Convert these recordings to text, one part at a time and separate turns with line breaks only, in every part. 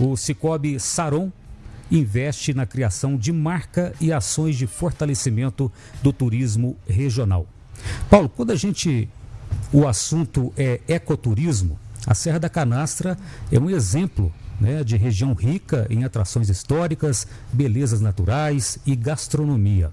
O Cicobi Saron investe na criação de marca e ações de fortalecimento do turismo regional. Paulo, quando a gente o assunto é ecoturismo, a Serra da Canastra é um exemplo né, de região rica em atrações históricas, belezas naturais e gastronomia,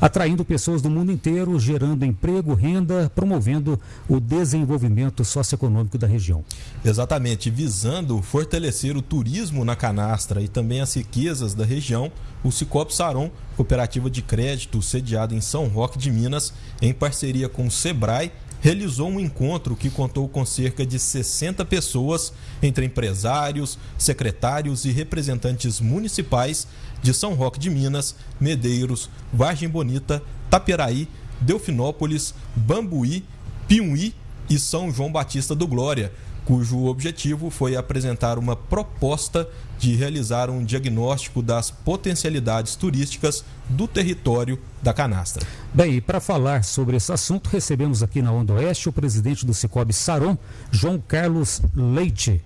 atraindo pessoas do mundo inteiro, gerando emprego, renda, promovendo o desenvolvimento socioeconômico da região.
Exatamente, visando fortalecer o turismo na canastra e também as riquezas da região, o Cicobi Saron, cooperativa de crédito sediada em São Roque de Minas, em parceria com o Sebrae, realizou um encontro que contou com cerca de 60 pessoas, entre empresários, secretários e representantes municipais de São Roque de Minas, Medeiros, Vargem Bonita, Taperaí, Delfinópolis, Bambuí, Piuí e São João Batista do Glória cujo objetivo foi apresentar uma proposta de realizar um diagnóstico das potencialidades turísticas do território da canastra.
Bem, e para falar sobre esse assunto, recebemos aqui na Onda Oeste o presidente do Cicobi Saron, João Carlos Leite.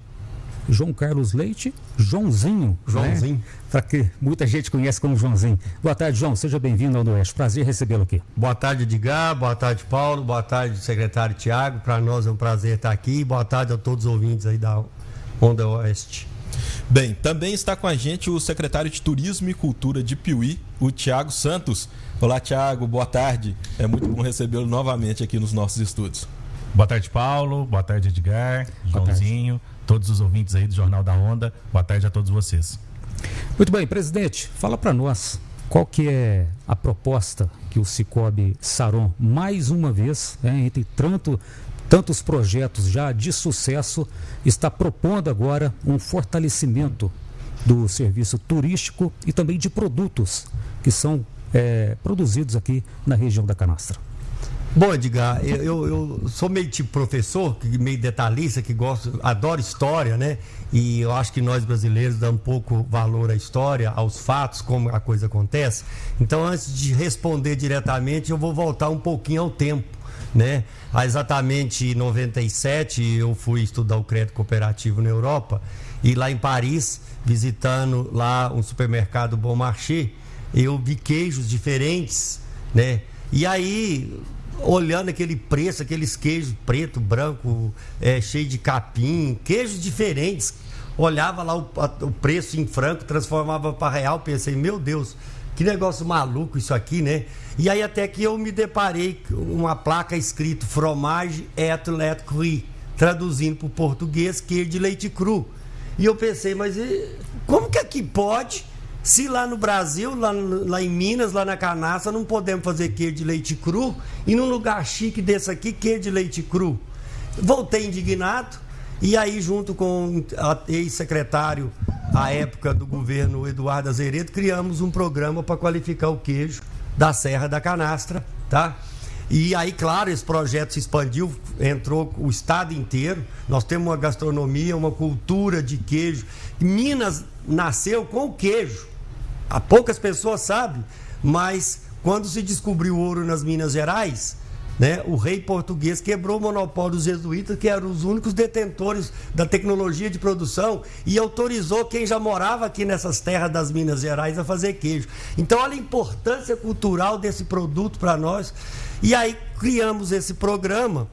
João Carlos Leite, Joãozinho. Né?
Joãozinho. Né?
Para que muita gente conhece como Joãozinho. Boa tarde, João. Seja bem-vindo ao Oeste. Prazer recebê-lo aqui.
Boa tarde, Edgar. Boa tarde, Paulo. Boa tarde, secretário Tiago. Para nós é um prazer estar aqui. Boa tarde a todos os ouvintes aí da Onda Oeste.
Bem, também está com a gente o secretário de Turismo e Cultura de Piuí, o Tiago Santos. Olá, Tiago. Boa tarde. É muito bom recebê-lo novamente aqui nos nossos estúdios.
Boa tarde, Paulo. Boa tarde, Edgar. Boa Joãozinho. Tarde todos os ouvintes aí do Jornal da Onda. Boa tarde a todos vocês.
Muito bem, presidente, fala para nós qual que é a proposta que o Cicobi Saron, mais uma vez, né, entre tanto, tantos projetos já de sucesso, está propondo agora um fortalecimento do serviço turístico e também de produtos que são é, produzidos aqui na região da Canastra.
Bom, Edgar, eu, eu, sou meio tipo professor, meio detalhista, que gosto, adoro história, né? E eu acho que nós brasileiros damos pouco valor à história, aos fatos, como a coisa acontece. Então, antes de responder diretamente, eu vou voltar um pouquinho ao tempo, né? Há exatamente 97, eu fui estudar o crédito cooperativo na Europa e lá em Paris, visitando lá um supermercado Bom Marché, eu vi queijos diferentes, né? E aí olhando aquele preço, aqueles queijos preto, branco, é, cheio de capim, queijos diferentes. Olhava lá o, o preço em franco, transformava para real, pensei, meu Deus, que negócio maluco isso aqui, né? E aí até que eu me deparei com uma placa escrito fromage et lait cru, traduzindo para o português queijo de leite cru. E eu pensei, mas como que aqui pode se lá no Brasil, lá, lá em Minas, lá na Canastra, não podemos fazer queijo de leite cru, e num lugar chique desse aqui, queijo de leite cru. Voltei indignado, e aí, junto com a ex-secretário, à época do governo Eduardo Azeredo, criamos um programa para qualificar o queijo da Serra da Canastra, tá? E aí, claro, esse projeto se expandiu, entrou o estado inteiro. Nós temos uma gastronomia, uma cultura de queijo. Minas nasceu com o queijo. Há poucas pessoas sabem, mas quando se descobriu ouro nas Minas Gerais, né, o rei português quebrou o monopólio dos jesuítas, que eram os únicos detentores da tecnologia de produção, e autorizou quem já morava aqui nessas terras das Minas Gerais a fazer queijo. Então, olha a importância cultural desse produto para nós. E aí criamos esse programa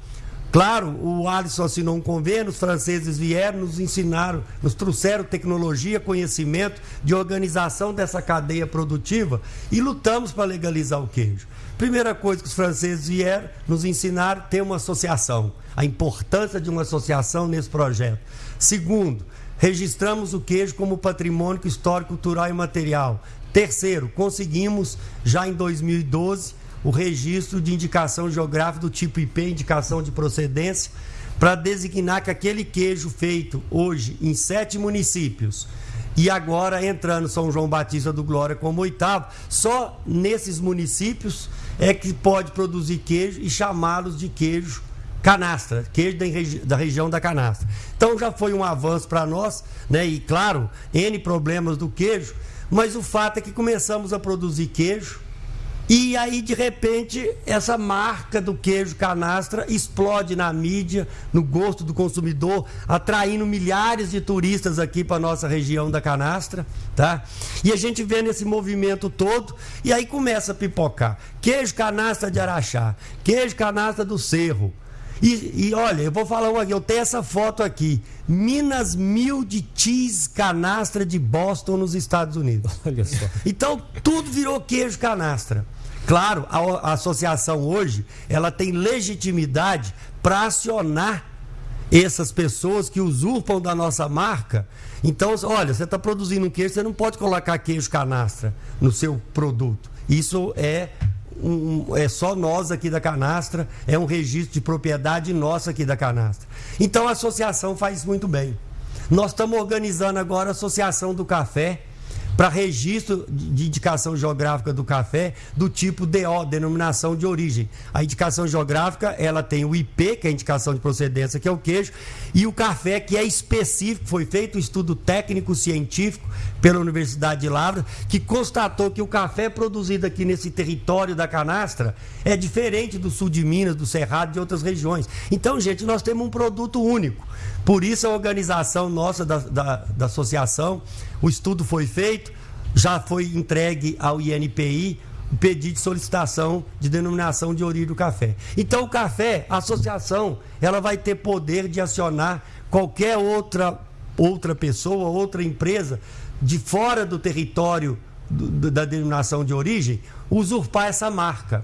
Claro, o Alisson assinou um convênio, os franceses vieram, nos ensinaram, nos trouxeram tecnologia, conhecimento de organização dessa cadeia produtiva e lutamos para legalizar o queijo. Primeira coisa que os franceses vieram nos ensinar ter uma associação, a importância de uma associação nesse projeto. Segundo, registramos o queijo como patrimônio histórico, cultural e material. Terceiro, conseguimos já em 2012 o registro de indicação geográfica do tipo IP, indicação de procedência, para designar que aquele queijo feito hoje em sete municípios e agora entrando São João Batista do Glória como oitavo, só nesses municípios é que pode produzir queijo e chamá-los de queijo canastra, queijo da, da, região da canastra. Então já foi um avanço para nós, né? E claro, N problemas do queijo, mas o fato é que começamos a produzir queijo E aí, de repente, essa marca do queijo canastra explode na mídia, no gosto do consumidor, atraindo milhares de turistas aqui para nossa região da canastra, tá? E a gente vê nesse movimento todo, e aí começa a pipocar. Queijo canastra de Araxá, queijo canastra do Cerro, e, e, olha, eu vou falar uma aqui, eu tenho essa foto aqui. Minas Mil de Cheese Canastra de Boston, nos Estados Unidos. Olha só. Então, tudo virou queijo canastra. Claro, a, associação hoje, ela tem legitimidade para acionar essas pessoas que usurpam da nossa marca. Então, olha, você está produzindo um queijo, você não pode colocar queijo canastra no seu produto. Isso é um, é só nós aqui da canastra, é um registro de propriedade nossa aqui da canastra. Então a associação faz muito bem. Nós estamos organizando agora a Associação do Café para registro de indicação geográfica do café do tipo DO, denominação de origem. A indicação geográfica, ela tem o IP, que é a indicação de procedência, que é o queijo, e o café, que é específico, foi feito um estudo técnico científico pela Universidade de Lavras, que constatou que o café produzido aqui nesse território da canastra é diferente do sul de Minas, do Cerrado e de outras regiões. Então, gente, nós temos um produto único. Por isso a organização nossa da, da, da associação, o estudo foi feito, já foi entregue ao INPI o pedido de solicitação de denominação de origem do café. Então o café, a associação, ela vai ter poder de acionar qualquer outra outra pessoa, outra empresa de fora do território da denominação de origem usurpar essa marca.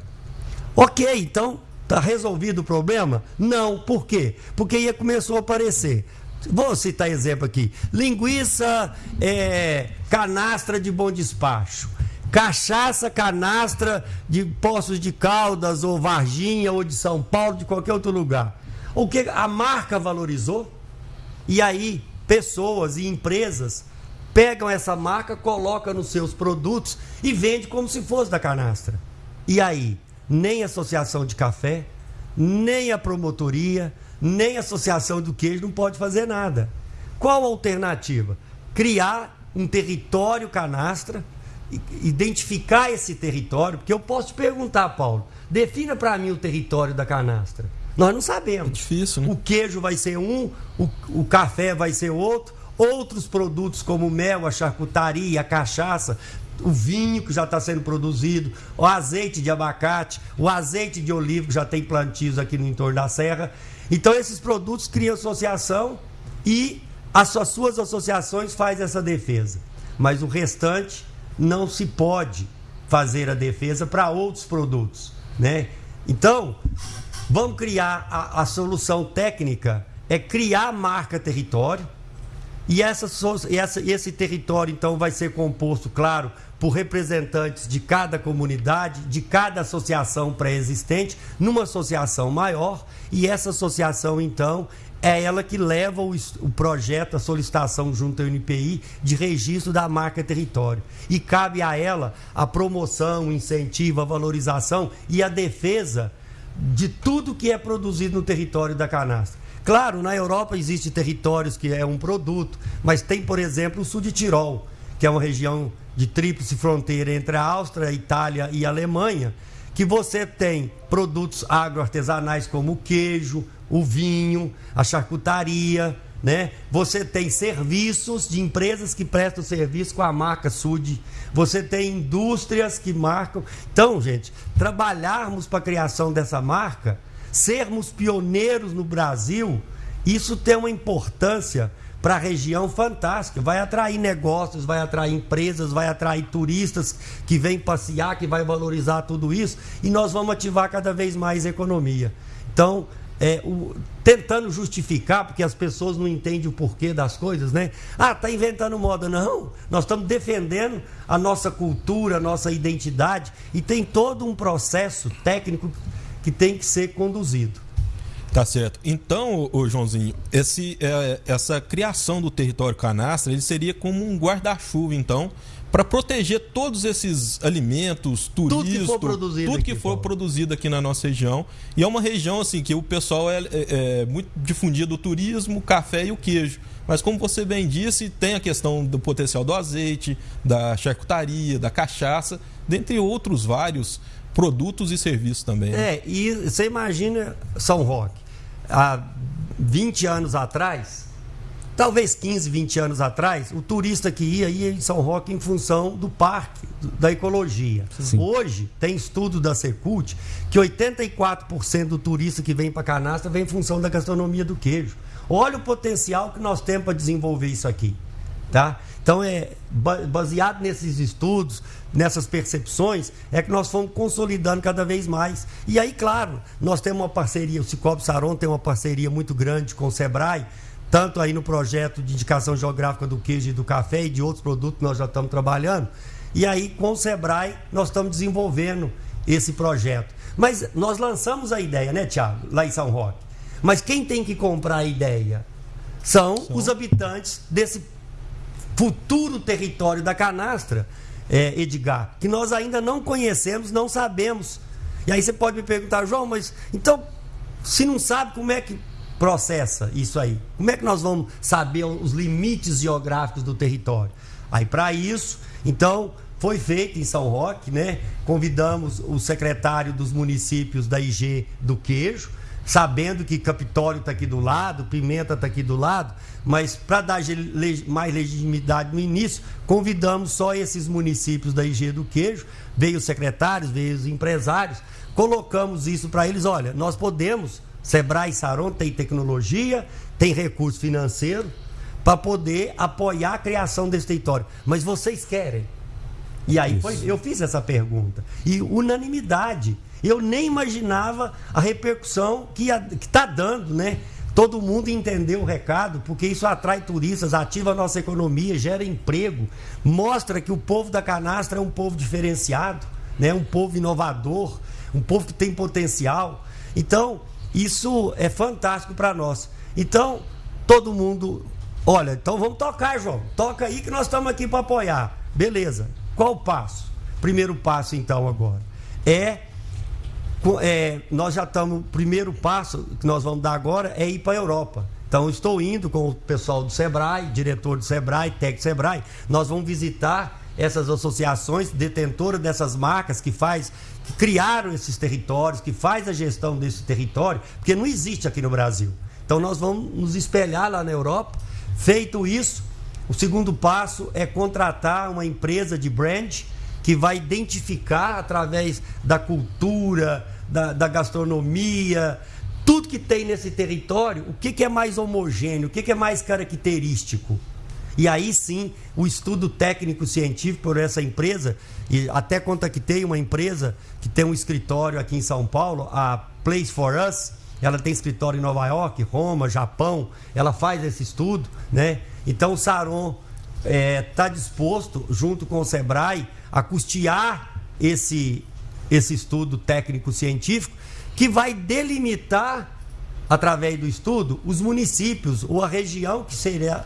Ok, então Está resolvido o problema? Não. Por quê? Porque aí começou a aparecer. Vou citar exemplo aqui: linguiça é, canastra de bom despacho. Cachaça canastra de Poços de Caldas, ou Varginha, ou de São Paulo, de qualquer outro lugar. O que a marca valorizou? E aí, pessoas e empresas pegam essa marca, colocam nos seus produtos e vende como se fosse da canastra. E aí? nem a associação de café, nem a promotoria, nem a associação do queijo não pode fazer nada. Qual a alternativa? Criar um território canastra, identificar esse território, porque eu posso te perguntar, Paulo, defina para mim o território da canastra. Nós não sabemos. É
difícil, né?
O queijo vai ser um, o, o café vai ser outro, outros produtos como o mel, a charcutaria, a cachaça, o vinho que já está sendo produzido, o azeite de abacate, o azeite de oliva que já tem plantios aqui no entorno da serra. Então esses produtos criam associação e as suas associações fazem essa defesa. Mas o restante não se pode fazer a defesa para outros produtos, né? Então, vamos criar a, a solução técnica é criar marca território e essa, essa, esse território então vai ser composto, claro, por representantes de cada comunidade, de cada associação pré-existente, numa associação maior, e essa associação, então, é ela que leva o, o, projeto, a solicitação junto ao NPI de registro da marca território. E cabe a ela a promoção, o incentivo, a valorização e a defesa de tudo que é produzido no território da canastra. Claro, na Europa existe territórios que é um produto, mas tem, por exemplo, o sul de Tirol, que é uma região de tríplice fronteira entre a Áustria, a Itália e a Alemanha, que você tem produtos agroartesanais como o queijo, o vinho, a charcutaria, né? Você tem serviços de empresas que prestam serviço com a marca Sud. Você tem indústrias que marcam. Então, gente, trabalharmos para a criação dessa marca, sermos pioneiros no Brasil, isso tem uma importância para a região fantástica. Vai atrair negócios, vai atrair empresas, vai atrair turistas que vêm passear, que vai valorizar tudo isso e nós vamos ativar cada vez mais a economia. Então, é, o, tentando justificar, porque as pessoas não entendem o porquê das coisas, né? Ah, tá inventando moda. Não, nós estamos defendendo a nossa cultura, a nossa identidade e tem todo um processo técnico que tem que ser conduzido.
Tá certo. Então, o Joãozinho, esse, é, essa criação do território canastra, ele seria como um guarda-chuva, então, para proteger todos esses alimentos, turismo, tudo que for, produzido, tudo que aqui, for produzido aqui na nossa região. E é uma região assim que o pessoal é, é, é muito difundido o turismo, o café e o queijo. Mas como você bem disse, tem a questão do potencial do azeite, da charcutaria, da cachaça, dentre outros vários produtos e serviços também.
Né? É, e você imagina São Roque, há 20 anos atrás, talvez 15, 20 anos atrás, o turista que ia ia em São Roque em função do parque, da ecologia. Sim. Hoje, tem estudo da Secult que 84% do turista que vem para Canastra vem em função da gastronomia do queijo. Olha o potencial que nós temos para desenvolver isso aqui. Tá? Então, é baseado nesses estudos, nessas percepções, é que nós fomos consolidando cada vez mais. E aí, claro, nós temos uma parceria, o Cicobi Saron tem uma parceria muito grande com o Sebrae, tanto aí no projeto de indicação geográfica do queijo e do café e de outros produtos que nós já estamos trabalhando. E aí, com o Sebrae, nós estamos desenvolvendo esse projeto. Mas nós lançamos a ideia, né, Tiago, lá em São Roque. Mas quem tem que comprar a ideia são, são. os habitantes desse futuro território da canastra, é, Edgar, que nós ainda não conhecemos, não sabemos. E aí você pode me perguntar, João, mas então, se não sabe, como é que processa isso aí? Como é que nós vamos saber os limites geográficos do território? Aí, para isso, então, foi feito em São Roque, né? Convidamos o secretário dos municípios da IG do Queijo, sabendo que Capitólio está aqui do lado, Pimenta está aqui do lado, mas para dar mais legitimidade no início, convidamos só esses municípios da IG do Queijo, veio os secretários, veio os empresários, colocamos isso para eles, olha, nós podemos Sebrae e Saron tem tecnologia, tem recurso financeiro para poder apoiar a criação desse território. Mas vocês querem? E aí foi, eu fiz essa pergunta. E unanimidade. Eu nem imaginava a repercussão que está dando, né? Todo mundo entendeu o recado, porque isso atrai turistas, ativa a nossa economia, gera emprego, mostra que o povo da canastra é um povo diferenciado, né? um povo inovador, um povo que tem potencial. Então, isso é fantástico para nós. Então, todo mundo. Olha, então vamos tocar, João. Toca aí que nós estamos aqui para apoiar. Beleza. Qual o passo? Primeiro passo, então, agora. É. é nós já estamos. Primeiro passo que nós vamos dar agora é ir para a Europa. Então, estou indo com o pessoal do Sebrae, diretor do Sebrae, do Sebrae. Nós vamos visitar essas associações detentoras dessas marcas que faz que criaram esses territórios, que faz a gestão desse território, porque não existe aqui no Brasil. Então nós vamos nos espelhar lá na Europa. Feito isso, o segundo passo é contratar uma empresa de brand que vai identificar através da cultura, da, da gastronomia, tudo que tem nesse território, o que, que é mais homogêneo, o que, que é mais característico. E aí sim, o estudo técnico científico por essa empresa, e até contactei uma empresa que tem um escritório aqui em São Paulo, a Place for Us, ela tem escritório em Nova York, Roma, Japão, ela faz esse estudo, né? Então o Saron está é, tá disposto, junto com o Sebrae, a custear esse, esse estudo técnico científico que vai delimitar através do estudo, os municípios ou a região que, seria,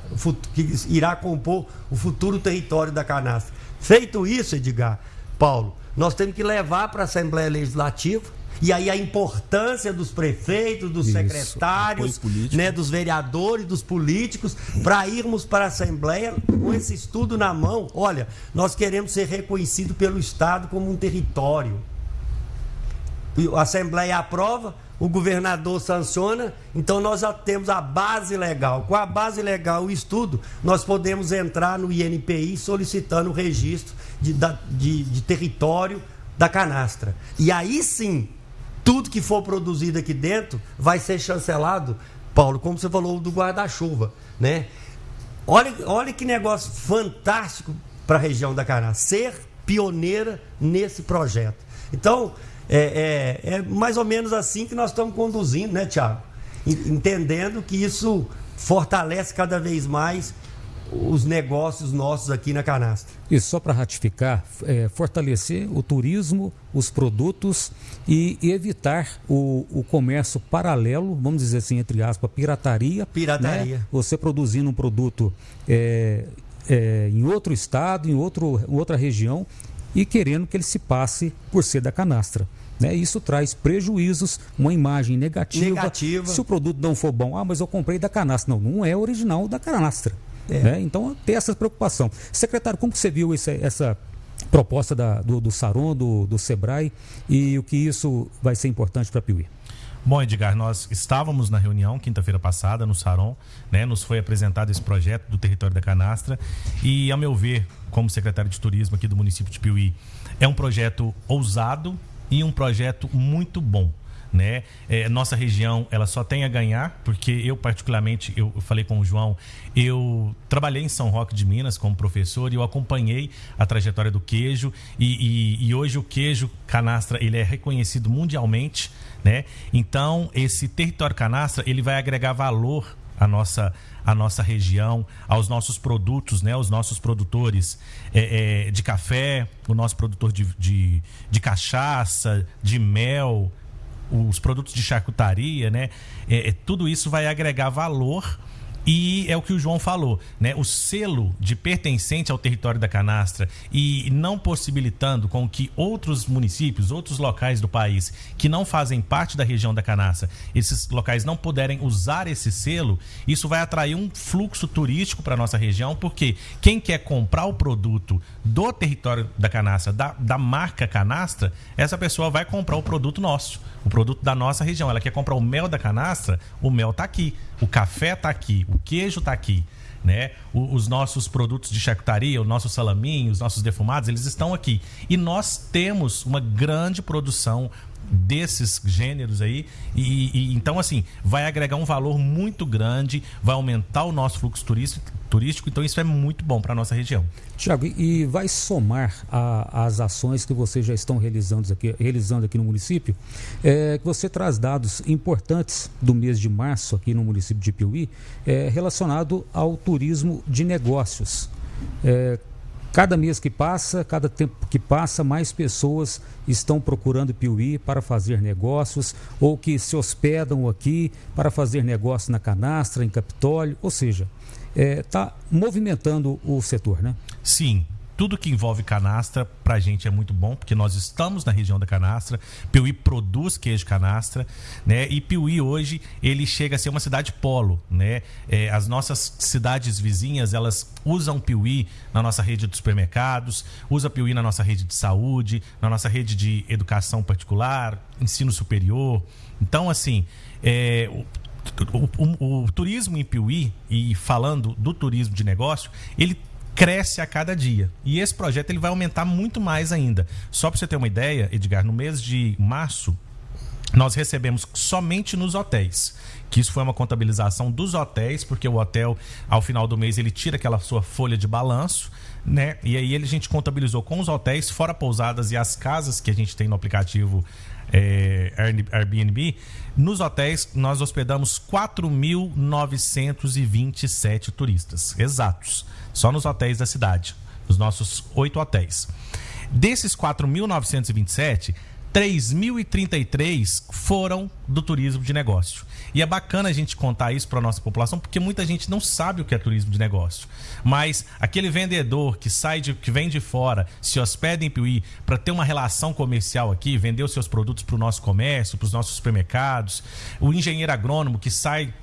que irá compor o futuro território da canastra. Feito isso, Edgar, Paulo, nós temos que levar para a Assembleia Legislativa e aí a importância dos prefeitos, dos Isso, secretários, né, dos vereadores, dos políticos, para irmos para a Assembleia com esse estudo na mão. Olha, nós queremos ser reconhecidos pelo Estado como um território. A Assembleia aprova, o governador sanciona, então nós já temos a base legal. Com a base legal, o estudo, nós podemos entrar no INPI solicitando o registro de, de, de território da canastra. E aí sim, tudo que for produzido aqui dentro vai ser chancelado, Paulo, como você falou do guarda-chuva, né? Olha, olha que negócio fantástico para a região da canastra, ser pioneira nesse projeto. Então, é, é, é mais ou menos assim que nós estamos conduzindo, né, Tiago? Entendendo que isso fortalece cada vez mais os negócios nossos aqui na canastra.
E só para ratificar, é, fortalecer o turismo, os produtos e, e evitar o, o, comércio paralelo, vamos dizer assim, entre aspas, pirataria.
Pirataria. Né?
Você produzindo um produto é, é, em outro estado, em outro, outra região e querendo que ele se passe por ser da canastra. Né? Isso traz prejuízos, uma imagem negativa.
negativa.
Se o produto não for bom, ah, mas eu comprei da canastra. Não, não é original da canastra. É. Né? Então, tem essa preocupação. Secretário, como você viu esse, essa, proposta da, do, do Saron, do, do Sebrae e o que isso vai ser importante para Piuí.
Bom, Edgar, nós estávamos na reunião quinta-feira passada no Saron, né? Nos foi apresentado esse projeto do território da Canastra e, a meu ver, como secretário de turismo aqui do município de Piuí, é um projeto ousado e um projeto muito bom né? É, nossa região ela só tem a ganhar, porque eu particularmente, eu, falei com o João, eu trabalhei em São Roque de Minas como professor e eu acompanhei a trajetória do queijo e, e, e hoje o queijo canastra ele é reconhecido mundialmente, né? Então esse território canastra ele vai agregar valor à nossa a nossa região, aos nossos produtos, né, aos nossos produtores é, é, de café, o nosso produtor de, de, de cachaça, de mel, os produtos de charcutaria, né? É, é, tudo isso vai agregar valor e é o que o João falou, né? O selo de pertencente ao território da canastra e não possibilitando com que outros municípios, outros locais do país que não fazem parte da região da canastra, esses locais não puderem usar esse selo, isso vai atrair um fluxo turístico para nossa região, porque quem quer comprar o produto do território da canastra, da, da marca canastra, essa pessoa vai comprar o produto nosso o produto da nossa região. Ela quer comprar o mel da canastra, o mel está aqui, o café está aqui, o queijo está aqui. Né? os nossos produtos de charcutaria, o nosso salaminho, os nossos defumados, eles estão aqui. E nós temos uma grande produção desses gêneros aí. E, e, então assim vai agregar um valor muito grande vai aumentar o nosso fluxo turístico então isso é muito bom para nossa região.
Tiago e vai somar a, as ações que vocês já estão realizando aqui realizando aqui no município? É, que você traz dados importantes do mês de março aqui no município de Piuí é, relacionado ao turismo de negócios. É, Cada mês que passa, cada tempo que passa, mais pessoas estão procurando Piuí para fazer negócios ou que se hospedam aqui para fazer negócio na canastra, em Capitólio, ou seja, está é, movimentando o setor, né?
Sim, tudo que envolve canastra para a gente é muito bom, porque nós estamos na região da canastra. Piuí produz queijo canastra, né? E Piuí hoje ele chega a ser uma cidade polo, né? É, as nossas cidades vizinhas elas usam Piuí na nossa rede de supermercados, usa Piuí na nossa rede de saúde, na nossa rede de educação particular, ensino superior. Então assim, é, o, o, o, turismo em Piuí, e falando do turismo de negócio, ele cresce a cada dia. E esse projeto ele vai aumentar muito mais ainda. Só para você ter uma ideia, Edgar, no mês de março, nós recebemos somente nos hotéis. Que isso foi uma contabilização dos hotéis, porque o hotel, ao final do mês, ele tira aquela sua folha de balanço, né? E aí a gente contabilizou com os hotéis, fora pousadas e as casas que a gente tem no aplicativo é, Airbnb, nos hotéis nós hospedamos 4.927 turistas, exatos, só nos hotéis da cidade, nos nossos oito hotéis. Desses 4.927, 3.033 foram do turismo de negócio. E é bacana a gente contar isso para a nossa população, porque muita gente não sabe o que é turismo de negócio. Mas aquele vendedor que sai de, que vem de fora, se hospeda em Piuí para ter uma relação comercial aqui, vender os seus produtos para o nosso comércio, para os nossos supermercados, o engenheiro agrônomo que sai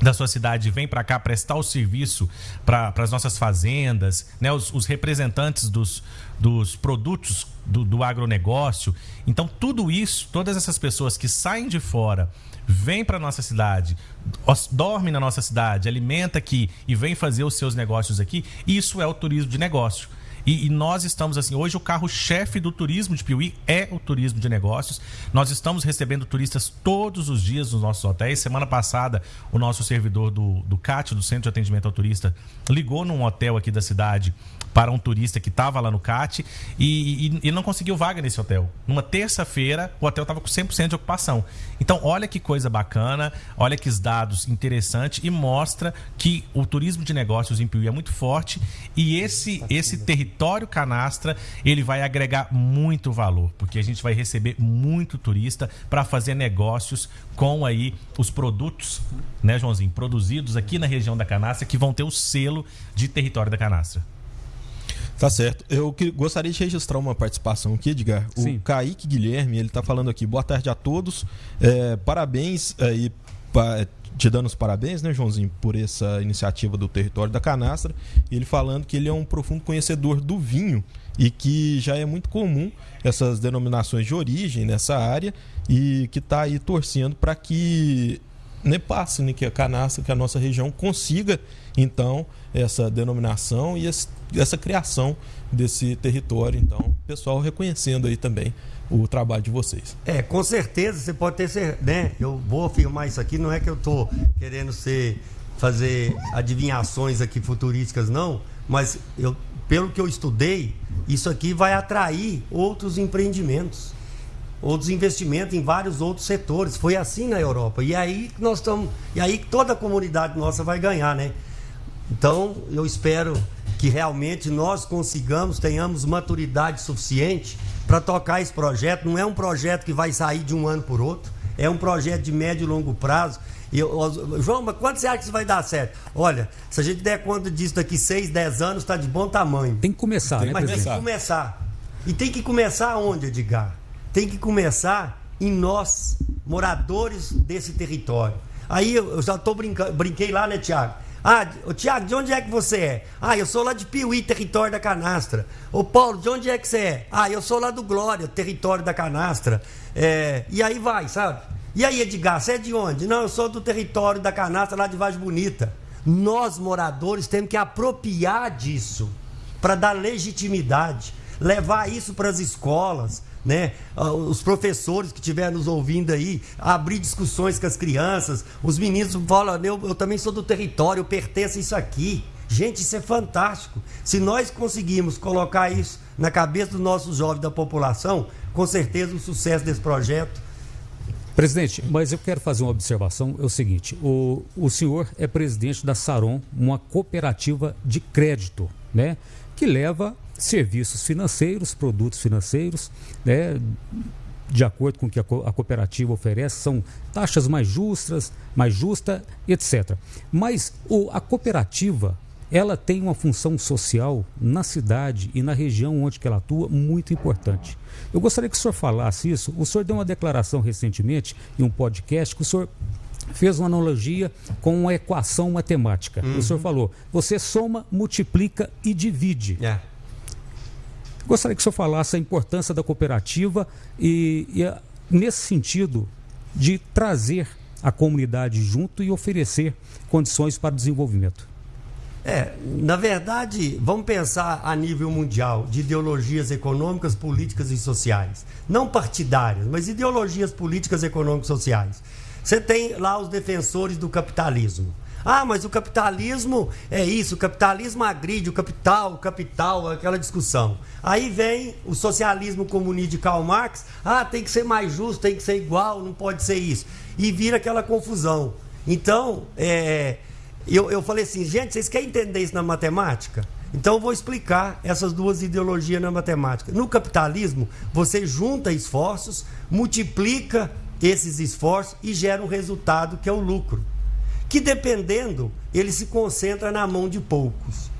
da sua cidade vem para cá prestar o serviço para as nossas fazendas, né? os, os representantes dos, dos produtos do, do agronegócio. Então, tudo isso, todas essas pessoas que saem de fora, vêm para nossa cidade, dormem na nossa cidade, alimenta aqui e vem fazer os seus negócios aqui, isso é o turismo de negócio. E, e nós estamos assim, hoje o carro-chefe do turismo de Piuí é o turismo de negócios. Nós estamos recebendo turistas todos os dias nos nossos hotéis. Semana passada, o nosso servidor do, do CAT, do Centro de Atendimento ao Turista, ligou num hotel aqui da cidade para um turista que estava lá no CAT e, e, e, não conseguiu vaga nesse hotel. Numa terça-feira, o hotel estava com 100% de ocupação. Então, olha que coisa bacana, olha que dados interessantes e mostra que o turismo de negócios em Piuí é muito forte e esse, esse território canastra ele vai agregar muito valor, porque a gente vai receber muito turista para fazer negócios com aí os produtos, né, Joãozinho, produzidos aqui na região da canastra que vão ter o selo de território da canastra.
Tá certo. Eu que, gostaria de registrar uma participação aqui, Edgar. O Sim. Kaique Guilherme, ele está falando aqui. Boa tarde a todos. É, parabéns aí te dando os parabéns, né, Joãozinho, por essa iniciativa do território da canastra. Ele falando que ele é um profundo conhecedor do vinho e que já é muito comum essas denominações de origem nessa área e que está aí torcendo para que né, passe, né, que a canastra, que a nossa região consiga então essa denominação e esse, essa criação desse território. Então, pessoal reconhecendo aí também o trabalho de vocês.
É, com certeza, você pode ter certeza, né? Eu vou afirmar isso aqui, não é que eu estou querendo ser fazer adivinhações aqui futurísticas não, mas eu pelo que eu estudei, isso aqui vai atrair outros empreendimentos, outros investimentos em vários outros setores. Foi assim na Europa. E aí nós estamos, e aí toda a comunidade nossa vai ganhar, né? Então, eu espero que realmente nós consigamos, tenhamos maturidade suficiente para tocar esse projeto. Não é um projeto que vai sair de um ano por outro, é um projeto de médio e longo prazo. E, João, mas quando você acha que isso vai dar certo? Olha, se a gente der conta disso daqui 6, 10 anos, está de bom tamanho.
Tem que começar, tem, né,
Mas tem que começar. E tem que começar onde, Edgar? Tem que começar em nós, moradores desse território. Aí eu já tô brincando, brinquei lá, né, Tiago? Ah, Tiago, de onde é que você é? Ah, eu sou lá de Piuí, território da canastra. Ô Paulo, de onde é que você é? Ah, eu sou lá do Glória, território da canastra. É, e aí vai, sabe? E aí, Edgar, você é de onde? Não, eu sou do território da canastra lá de Vaz Bonita. Nós, moradores, temos que apropriar disso para dar legitimidade, levar isso para as escolas, né? Ah, os professores que estiverem nos ouvindo aí, abrir discussões com as crianças, os meninos falam, eu, eu também sou do território, eu pertenço a isso aqui. Gente, isso é fantástico. Se nós conseguirmos colocar isso na cabeça dos nossos jovens da população, com certeza o sucesso desse projeto
Presidente, mas eu quero fazer uma observação. É o seguinte: o, o senhor é presidente da Saron, uma cooperativa de crédito, né? Que leva serviços financeiros, produtos financeiros, né? De acordo com o que a, cooperativa oferece, são taxas mais justas, mais justa, etc. Mas o, a cooperativa ela tem uma função social na cidade e na região onde ela atua muito importante. Eu gostaria que o senhor falasse isso. O senhor deu uma declaração recentemente em um podcast que o senhor fez uma analogia com uma equação matemática. Uhum. O senhor falou: você soma, multiplica e divide. Yeah. Gostaria que o senhor falasse a importância da cooperativa e, e nesse sentido de trazer a comunidade junto e oferecer condições para o desenvolvimento.
É, na verdade, vamos pensar a nível mundial de ideologias econômicas, políticas e sociais. Não partidárias, mas ideologias políticas, econômicas e sociais. Você tem lá os defensores do capitalismo. Ah, mas o capitalismo é isso, o capitalismo agride o capital, o capital, aquela discussão. Aí vem o socialismo comunista de Karl Marx, ah, tem que ser mais justo, tem que ser igual, não pode ser isso. E vira aquela confusão. Então, é, eu, eu falei assim, gente, vocês querem entender isso na matemática? Então eu vou explicar essas duas ideologias na matemática. No capitalismo, você junta esforços, multiplica esses esforços e gera um resultado que é o lucro. Que dependendo, ele se concentra na mão de poucos.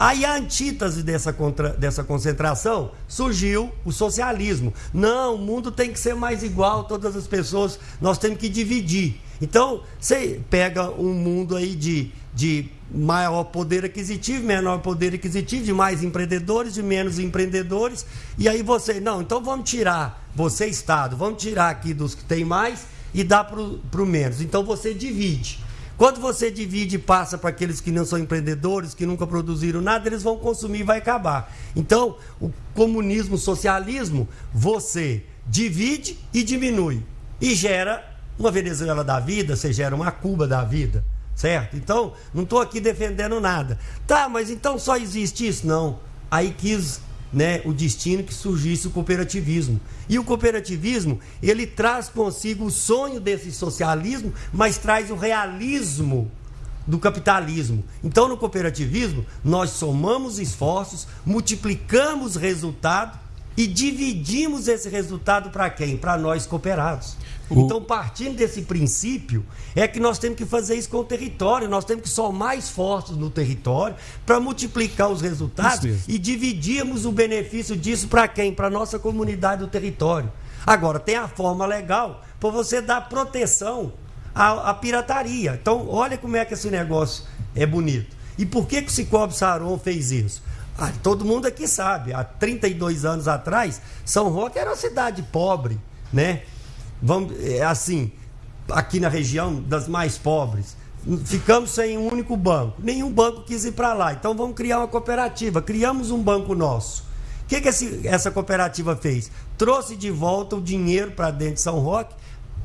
Aí a antítese dessa, contra, dessa concentração surgiu o socialismo. Não, o mundo tem que ser mais igual, todas as pessoas, nós temos que dividir. Então, você pega um mundo aí de, de maior poder aquisitivo, menor poder aquisitivo, de mais empreendedores, de menos empreendedores, e aí você, não, então vamos tirar, você Estado, vamos tirar aqui dos que tem mais e dar para o menos. Então você divide. Quando você divide e passa para aqueles que não são empreendedores, que nunca produziram nada, eles vão consumir e vai acabar. Então, o comunismo, o socialismo, você divide e diminui. E gera uma Venezuela da vida, você gera uma Cuba da vida, certo? Então, não estou aqui defendendo nada. Tá, mas então só existe isso? Não. Aí quis né, o destino que surgisse o cooperativismo. E o cooperativismo, ele traz consigo o sonho desse socialismo, mas traz o realismo do capitalismo. Então, no cooperativismo, nós somamos esforços, multiplicamos resultado e dividimos esse resultado para quem? Para nós cooperados. O... Então, partindo desse princípio, é que nós temos que fazer isso com o território, nós temos que somar esforços no território para multiplicar os resultados e dividirmos o benefício disso para quem? Para a nossa comunidade do território. Agora, tem a forma legal para você dar proteção a, a pirataria. Então, olha como é que esse negócio é bonito. E por que, que o Cicobi Saron fez isso? Ah, todo mundo aqui sabe, há 32 anos atrás, São Roque era uma cidade pobre, né? Vamos, é assim, aqui na região das mais pobres. Ficamos sem um único banco. Nenhum banco quis ir para lá. Então vamos criar uma cooperativa. Criamos um banco nosso. O que, que esse, essa cooperativa fez? Trouxe de volta o dinheiro para dentro de São Roque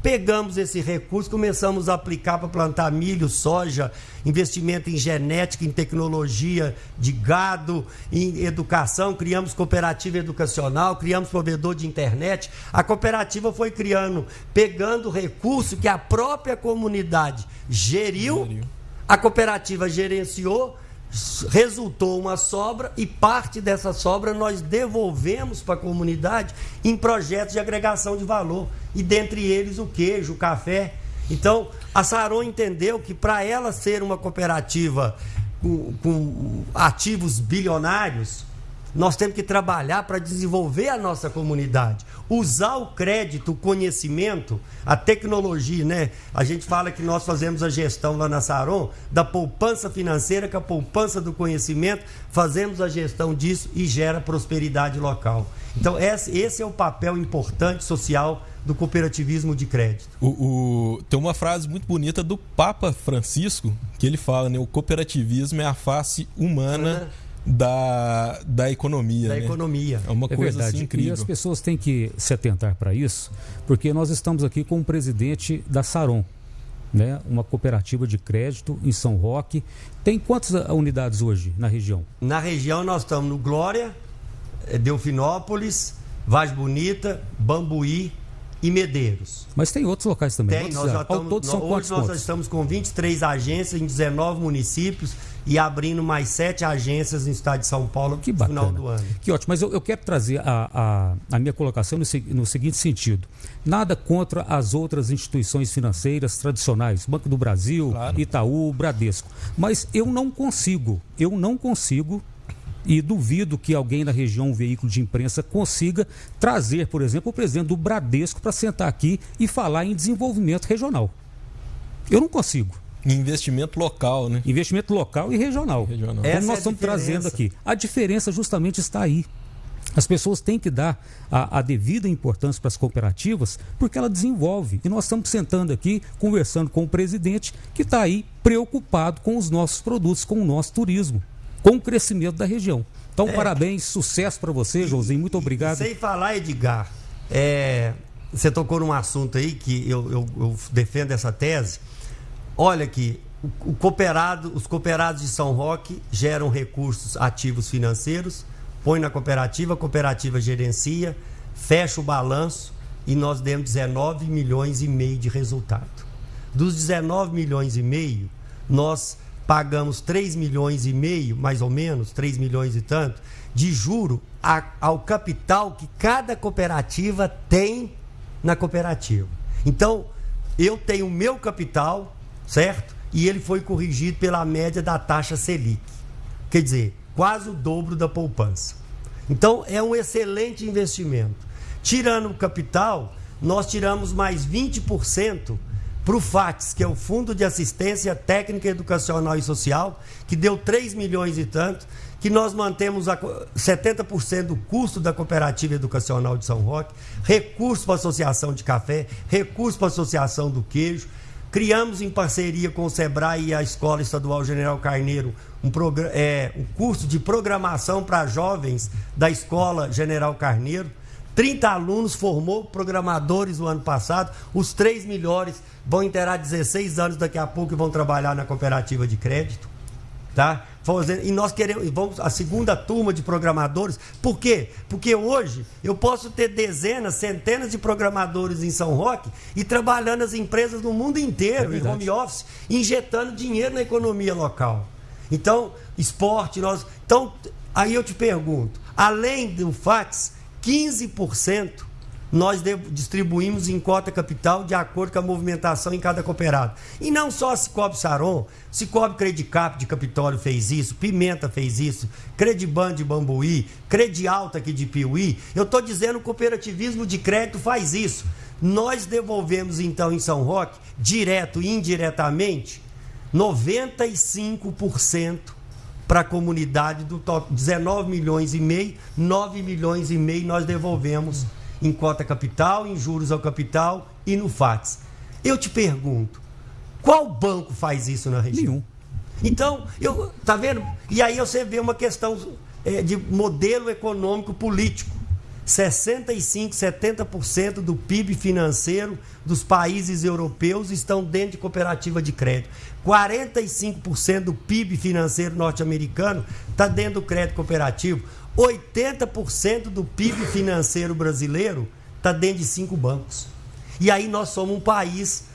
Pegamos esse recurso, começamos a aplicar para plantar milho, soja, investimento em genética, em tecnologia de gado, em educação, criamos cooperativa educacional, criamos provedor de internet. A cooperativa foi criando, pegando recurso que a própria comunidade geriu, a cooperativa gerenciou resultou uma sobra e parte dessa sobra nós devolvemos para a comunidade em projetos de agregação de valor. E dentre eles o queijo, o café. Então, a Saron entendeu que para ela ser uma cooperativa com, com ativos bilionários, nós temos que trabalhar para desenvolver a nossa comunidade. Usar o crédito, o conhecimento, a tecnologia, né? A gente fala que nós fazemos a gestão lá na Saron da poupança financeira com a poupança do conhecimento, fazemos a gestão disso e gera prosperidade local. Então, esse é o papel importante social do cooperativismo de crédito.
O, o, tem uma frase muito bonita do Papa Francisco que ele fala, né? O cooperativismo é a face humana da, da economia.
Da
né?
economia.
É uma é coisa verdade. Assim, incrível. E as pessoas têm que se atentar para isso, porque nós estamos aqui com o presidente da Saron, né? uma cooperativa de crédito em São Roque. Tem quantas unidades hoje na região?
Na região nós estamos no Glória, Delfinópolis, Vaz Bonita, Bambuí, e Medeiros.
Mas tem outros locais também.
Tem, nós já estamos, todos são hoje nós pontos? estamos com 23 agências em 19 municípios e abrindo mais sete agências no estado de São Paulo
que no final do ano. Que ótimo, mas eu, eu quero trazer a, a, a minha colocação no, no, seguinte sentido. Nada contra as outras instituições financeiras tradicionais, Banco do Brasil, claro. Itaú, Bradesco. Mas eu não consigo, eu não consigo e duvido que alguém na região, um veículo de imprensa, consiga trazer, por exemplo, o presidente do Bradesco para sentar aqui e falar em desenvolvimento regional. Eu não consigo.
Investimento local, né?
Investimento local e regional. regional. Como nós é estamos trazendo aqui. A diferença justamente está aí. As pessoas têm que dar a, a, devida importância para as cooperativas, porque ela desenvolve. E nós estamos sentando aqui, conversando com o presidente, que está aí preocupado com os nossos produtos, com o nosso turismo com o crescimento da região. Então, é. parabéns, sucesso para você, Joãozinho. Muito obrigado.
Sem falar, Edgar, é, você tocou num assunto aí que eu, eu, eu defendo essa tese. Olha aqui, o, o cooperado, os cooperados de São Roque geram recursos ativos financeiros, põe na cooperativa, a cooperativa gerencia, fecha o balanço e nós demos 19 milhões e meio de resultado. Dos 19 milhões e meio, nós pagamos 3 milhões e meio, mais ou menos, 3 milhões e tanto, de juro a, ao capital que cada cooperativa tem na cooperativa. Então, eu tenho o meu capital, certo? E ele foi corrigido pela média da taxa Selic. Quer dizer, quase o dobro da poupança. Então, é um excelente investimento. Tirando o capital, nós tiramos mais 20% para o FATS, que é o Fundo de Assistência Técnica Educacional e Social, que deu 3 milhões e tanto, que nós mantemos a 70% do custo da cooperativa educacional de São Roque, recursos para a Associação de Café, recursos para a Associação do Queijo. Criamos em parceria com o SEBRAE e a Escola Estadual General Carneiro um, é, um curso de programação para jovens da Escola General Carneiro 30 alunos formou programadores no ano passado. Os três melhores vão interar 16 anos daqui a pouco e vão trabalhar na cooperativa de crédito. Tá? E nós queremos, vamos a segunda turma de programadores. Por quê? Porque hoje eu posso ter dezenas, centenas de programadores em São Roque e trabalhando nas empresas no mundo inteiro, é em home office, injetando dinheiro na economia local. Então, esporte, nós. Então, aí eu te pergunto, além do fax, 15% nós distribuímos em cota capital de acordo com a movimentação em cada cooperado. E não só a Cicobi Saron, Cicobi Credicap de Capitólio fez isso, Pimenta fez isso, Crediban de Bambuí, Credialta aqui de Piuí. Eu estou dizendo o cooperativismo de crédito faz isso. Nós devolvemos então em São Roque, direto e indiretamente, 95% para a comunidade do top 19 milhões e meio, 9 milhões e meio nós devolvemos em cota capital, em juros ao capital e no FATS. Eu te pergunto, qual banco faz isso na região?
Nenhum.
Então, eu, tá vendo? E aí você vê uma questão é, de modelo econômico político. 65, 70% do PIB financeiro dos países europeus estão dentro de cooperativa de crédito. 45% do PIB financeiro norte-americano está dentro do crédito cooperativo. 80% do PIB financeiro brasileiro está dentro de cinco bancos. E aí nós somos um país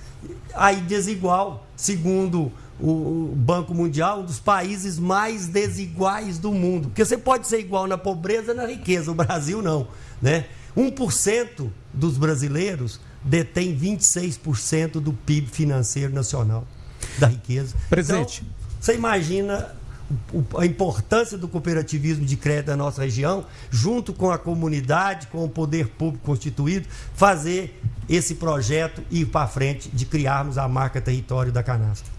aí desigual, segundo o Banco Mundial, um dos países mais desiguais do mundo. Porque você pode ser igual na pobreza e na riqueza, o Brasil não. Né? 1% dos brasileiros detém 26% do PIB financeiro nacional, da riqueza.
Presente.
Então, você imagina a importância do cooperativismo de crédito na nossa região, junto com a comunidade, com o poder público constituído, fazer esse projeto ir para frente de criarmos a marca Território da Canastra.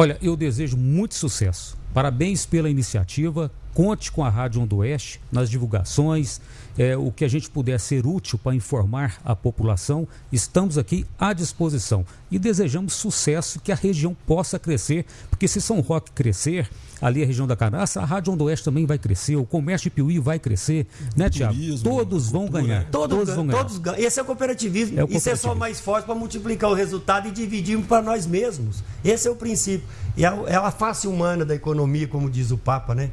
Olha, eu desejo muito sucesso. Parabéns pela iniciativa. Conte com a Rádio Onda Oeste nas divulgações, é, o que a gente puder ser útil para informar a população. Estamos aqui à disposição e desejamos sucesso, que a região possa crescer, porque se São Roque crescer, ali a região da Canastra, a Rádio Onda Oeste também vai crescer, o comércio de Piuí vai crescer, né, Tiago? Todos vão ganhar.
Todos, todos vão ganhar. Todos ganham. Esse é o cooperativismo. É o cooperativismo. Isso é só mais forte para multiplicar o resultado e dividirmos para nós mesmos. Esse é o princípio. E é, é a face humana da economia, como diz o Papa, né?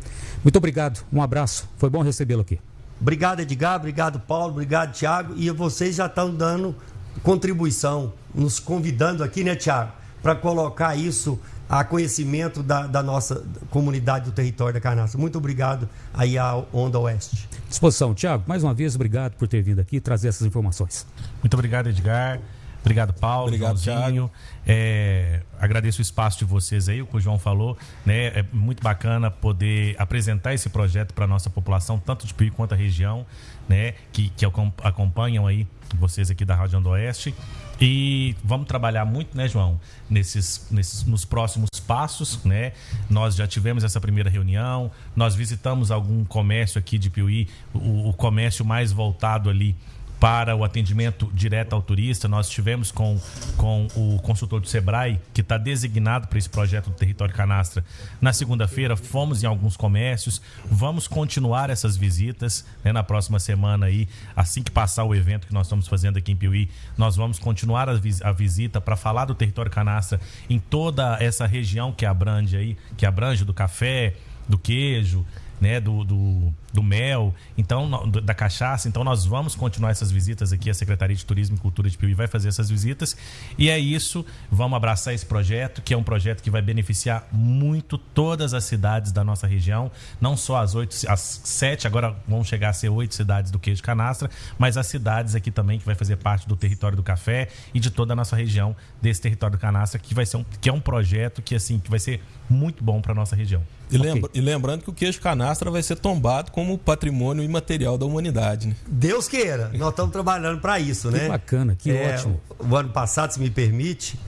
Muito obrigado. Um abraço. Foi bom recebê-lo aqui.
Obrigado, Edgar. Obrigado, Paulo. Obrigado, Tiago. E vocês já estão dando contribuição, nos convidando aqui, né, Tiago, para colocar isso a conhecimento da, da, nossa comunidade do território da Canastra. Muito obrigado aí à Onda Oeste.
Disposição. Tiago, mais uma vez, obrigado por ter vindo aqui trazer essas informações.
Muito obrigado, Edgar. Obrigado, Paulo.
Obrigado, Tiago.
É, agradeço o espaço de vocês aí, o que o João falou. Né? É muito bacana poder apresentar esse projeto para a nossa população, tanto de Piuí quanto a região, né? que, que acompanham aí vocês aqui da Rádio Onda Oeste. E vamos trabalhar muito, né, João, nesses, nesses, nos próximos passos, né? Nós já tivemos essa primeira reunião, nós visitamos algum comércio aqui de Piuí, o, o comércio mais voltado ali para o atendimento direto ao turista. Nós tivemos com, com o consultor do Sebrae, que está designado para esse projeto do Território Canastra, na segunda-feira. Fomos em alguns comércios. Vamos continuar essas visitas né, na próxima semana aí, assim que passar o evento que nós estamos fazendo aqui em Piuí. Nós vamos continuar a, vis a visita para falar do Território Canastra em toda essa região que abrange aí, que abrange do café, do queijo, né, do, do, do, mel, então da cachaça. Então nós vamos continuar essas visitas aqui. A Secretaria de Turismo e Cultura de Piuí vai fazer essas visitas. E é isso. Vamos abraçar esse projeto, que é um projeto que vai beneficiar muito todas as cidades da nossa região, não só as oito, as sete, agora vão chegar a ser oito cidades do queijo canastra, mas as cidades aqui também que vai fazer parte do território do café e de toda a nossa região desse território do canastra, que vai ser um, que é um projeto que assim que vai ser muito bom para nossa região.
E, okay. lembra, e, lembrando que o queijo canastra vai ser tombado como patrimônio imaterial da humanidade. Né?
Deus queira, nós estamos trabalhando para isso,
que
né?
Que bacana, que é, ótimo.
O ano passado, se me permite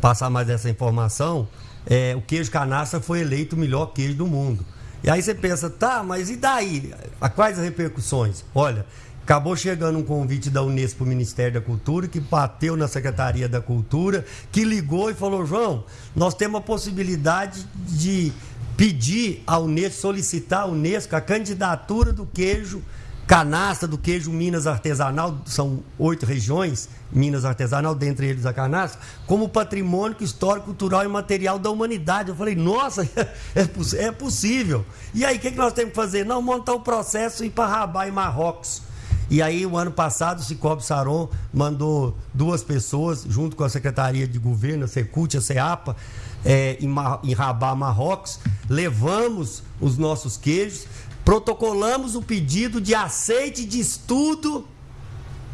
passar mais essa informação, é, o queijo canastra foi eleito o melhor queijo do mundo. E aí você pensa, tá, mas e daí? A quais as repercussões? Olha, Acabou chegando um convite da Unesco para o Ministério da Cultura, que bateu na Secretaria da Cultura, que ligou e falou: João, nós temos a possibilidade de pedir à Unesco, solicitar à Unesco a candidatura do queijo canastra, do queijo Minas Artesanal, são oito regiões, Minas Artesanal, dentre eles a canastra, como patrimônio histórico, cultural e material da humanidade. Eu falei, nossa, é, é possível. E aí, o que, que nós temos que fazer? Não, montar o processo e ir para Rabat e Marrocos e aí, o ano passado, o Cicobi Saron mandou duas pessoas, junto com a Secretaria de Governo, a Secult, a CEAPA, é, em, Marrocos. Levamos os nossos queijos, protocolamos o pedido de aceite de estudo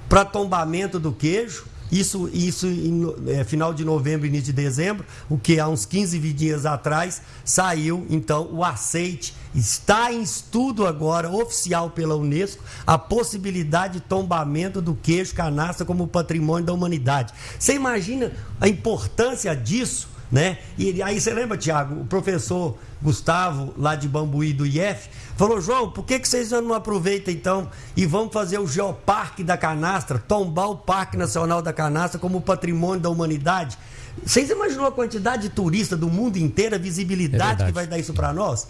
para tombamento do queijo Isso, isso em é, final de novembro, início de dezembro, o que há uns 15 dias atrás saiu então o aceite. Está em estudo agora, oficial pela Unesco, a possibilidade de tombamento do queijo canastra como patrimônio da humanidade. Você imagina a importância disso? Né? E aí você lembra, Tiago, o professor Gustavo, lá de Bambuí do IF, falou: João, por que, que vocês não aproveitam então e vão fazer o Geoparque da Canastra, tombar o Parque Nacional da Canastra como patrimônio da humanidade? Vocês imaginam a quantidade de turistas do mundo inteiro, a visibilidade é que vai dar isso para nós?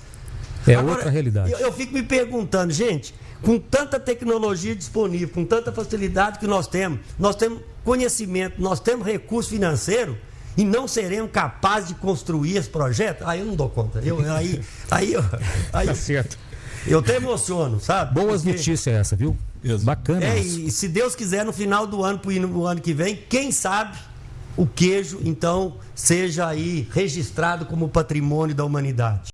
É Agora, outra realidade.
Eu, eu fico me perguntando, gente, com tanta tecnologia disponível, com tanta facilidade que nós temos, nós temos conhecimento, nós temos recurso financeiro e não seremos capazes de construir esse projeto, aí eu não dou conta. Eu, aí, aí, eu, aí
tá certo.
Eu até emociono, sabe?
Boas Porque... notícias essa, viu?
Isso.
Bacana.
É, e se Deus quiser, no final do ano, no ano que vem, quem sabe o queijo, então, seja aí registrado como patrimônio da humanidade.